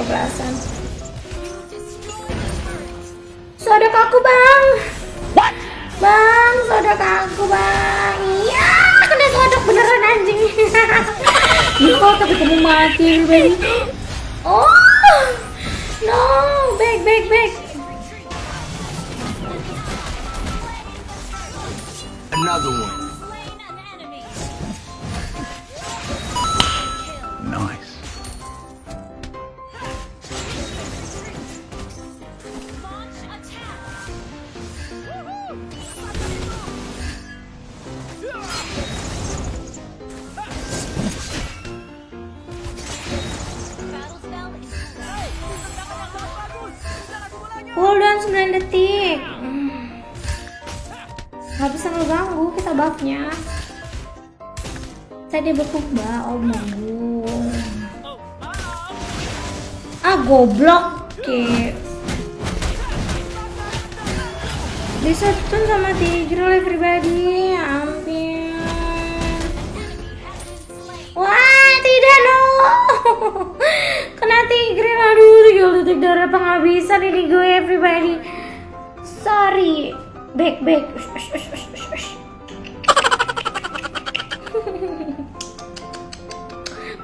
kebelasan. Sodok aku bang. What? Bang, sodok aku bang. Iya, kena sodok beneran anjing. Iya, tapi kamu mati, baby. Oh, no, back, back, back. 9 detik. Hmm. Gak bisa ngeganggu kita buffnya. Tadi bekuk mbak, oh manggung. Ah goblok, ke. Disetun sama Tigreal everybody, ampun. Wah, tidak no. Kena Tigreal, aduh, 3 detik darah penghabisan ini gue everybody. Sorry. Back, back. Ush, ush, ush, ush, ush, ush.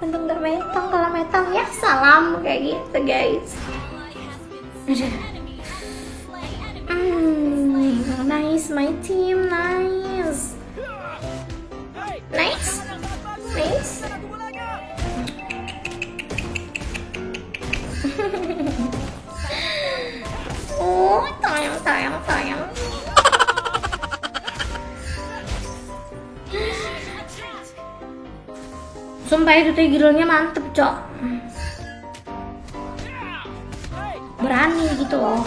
Untung gak metong, kalau metong ya salam kayak gitu guys. Aduh. Hmm, nice my team, nice. Tayang, tayang, tayang. Sumpah itu tigrilnya mantep, Cok. Berani gitu loh.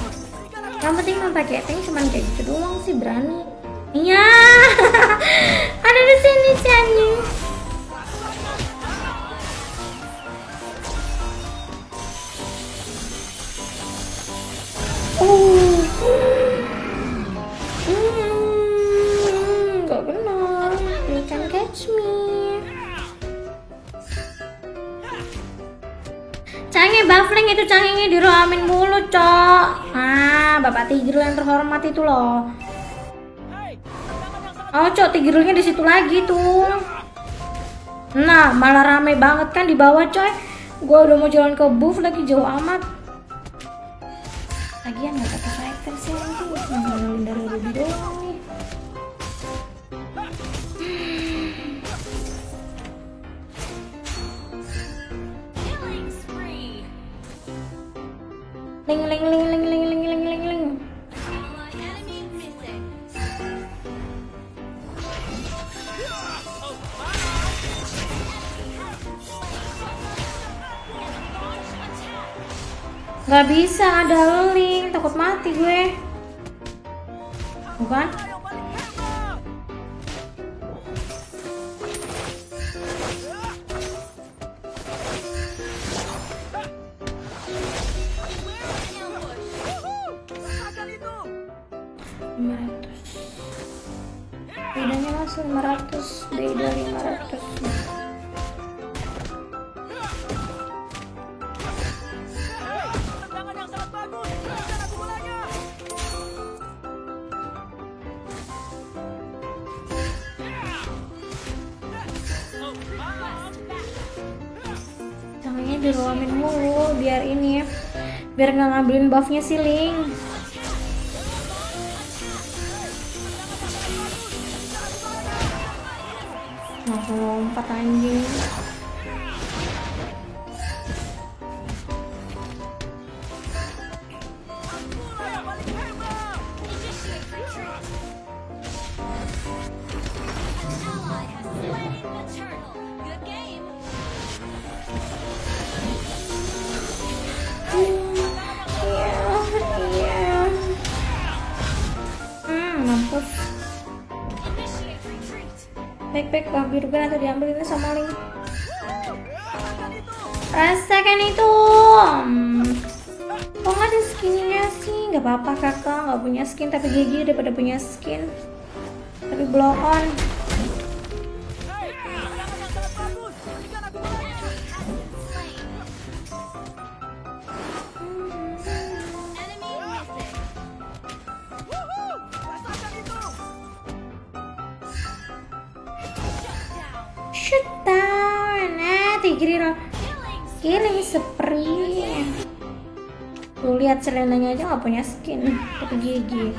Yang penting mah pakai tank cuman kayak gitu doang sih berani. Iya. Ada di sini si. Canggihnya diroamin mulu, Cok. Ah, Bapak Tigreal yang terhormat itu loh. Oh, Cok, Tigrealnya di situ lagi tuh. Nah, malah rame banget kan di bawah, coy. Gua udah mau jalan ke buff lagi jauh amat. Lagian nggak pakai fighter sih nanti ngandelin dari Ruby doang Ling ling ling ling ling ling ling ling ling. Gak bisa ada link, takut mati gue. Bukan? Lima ratus. Bedanya langsung 500 beda 500 Tangannya diruamin mulu biar ini ya. Biar nggak ngambilin buffnya si you. Baik ambil juga nanti diambil ini sama Ling rasakan itu. Hmm. kok nggak ada skinnya sih? Nggak apa-apa kakak. Nggak punya skin tapi gigi daripada punya skin. Tapi blow on down. Nah, tigri killing spree. Tuh lihat selenanya aja nggak punya skin, tapi gigi.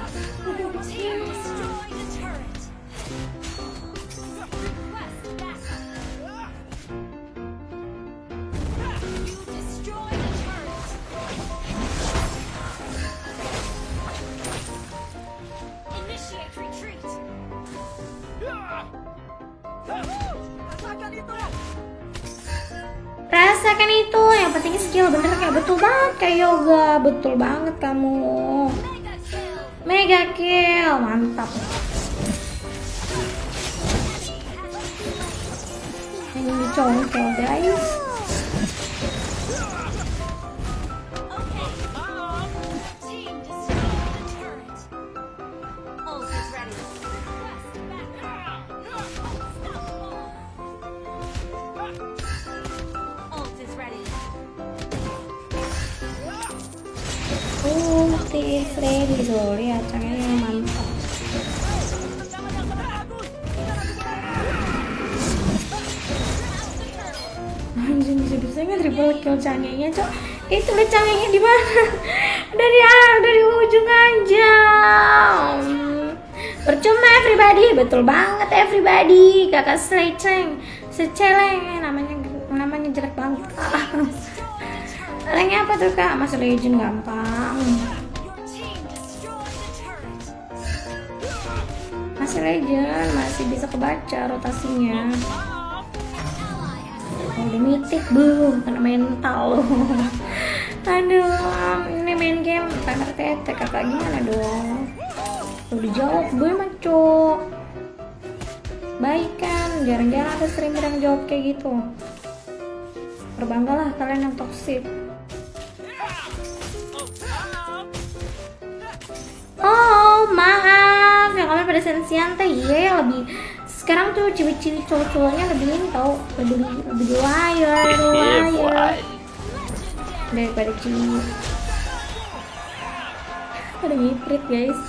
Skill bener kayak betul banget kayak yoga, betul banget kamu. Mega kill, mantap. Ini dicongkel guys. Ulti Freddy tuh lihat caranya mantap. Anjing bisa bisanya triple kill canggihnya cok. Itu lihat canggihnya di mana? dari ah, dari ujung aja. Percuma everybody, betul banget everybody. Kakak seleceng, seceleng namanya namanya jelek banget. Ranknya apa tuh kak? Masuk legend gampang. Masih legend, masih bisa kebaca rotasinya. Oh, udah mitik bu, kena mental. Aduh, ini main game timer tete kakak gimana dong? Tuh dijawab gue maco. Baik kan, jarang-jarang ada streamer yang jawab kayak gitu. Berbanggalah kalian yang toxic. Oh maaf kalian pada sensian teh iya yang lebih sekarang tuh cewek-cewek cowok-cowoknya lebih ini tau lebih lebih wire wire daripada cewek. Ada ngiprit guys.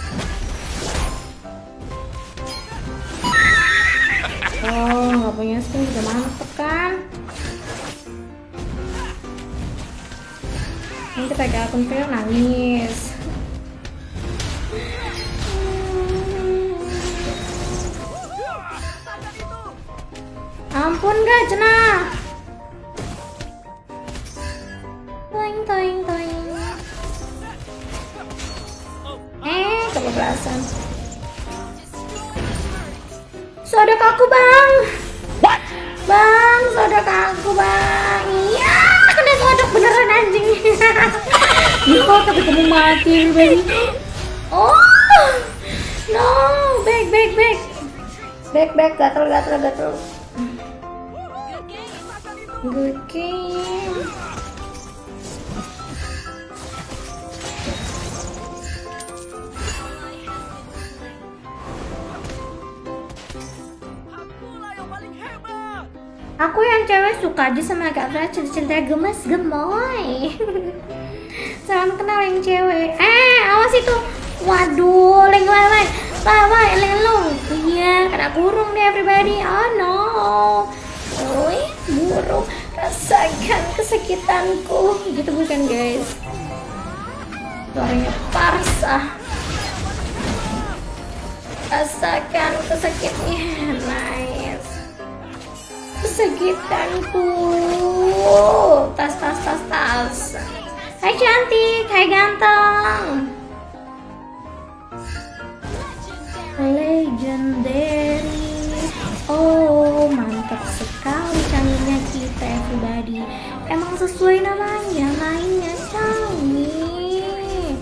Oh nggak punya skin juga mantep kan? Ini kita pakai akun nangis Ampun gak cenah. Toing toing toing. Eh, kebablasan. Sodok aku bang. Bang, sodok aku bang. Iya, kena sodok beneran anjing. Yo, tapi kamu mati, baby. Oh, no, back, back, back. Back, back, gatel, gatel, gatel. Good game. Aku yang cewek suka aja sama Kak Fra cerita gemes gemoy. Salam kenal yang cewek. Eh, awas itu. Waduh, leng leng leng. Lawai, leng. Iya, kena kurung deh everybody. Oh no. Burung rasakan kesakitanku. Gitu bukan guys? Suaranya parsa. Rasakan kesakitnya nice. Kesakitanku. Tas tas tas tas hai cantik. Hai ganteng. Legendary everybody. Emang sesuai namanya, mainnya canggih.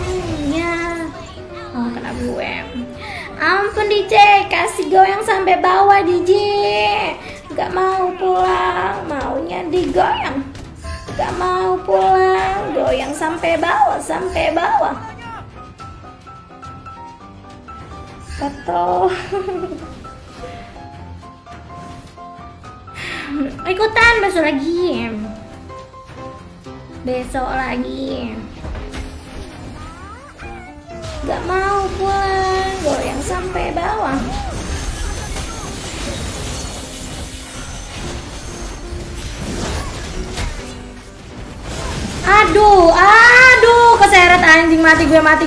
Hmm, ya. Oh, kena gue. Ampun DJ, kasih goyang sampai bawah DJ. Gak mau pulang, maunya digoyang. Gak mau pulang, goyang sampai bawah, sampai bawah. Betul. ikutan besok lagi. Besok lagi. Gak mau pulang goyang sampai bawah. Aduh aduh keseret anjing mati gue mati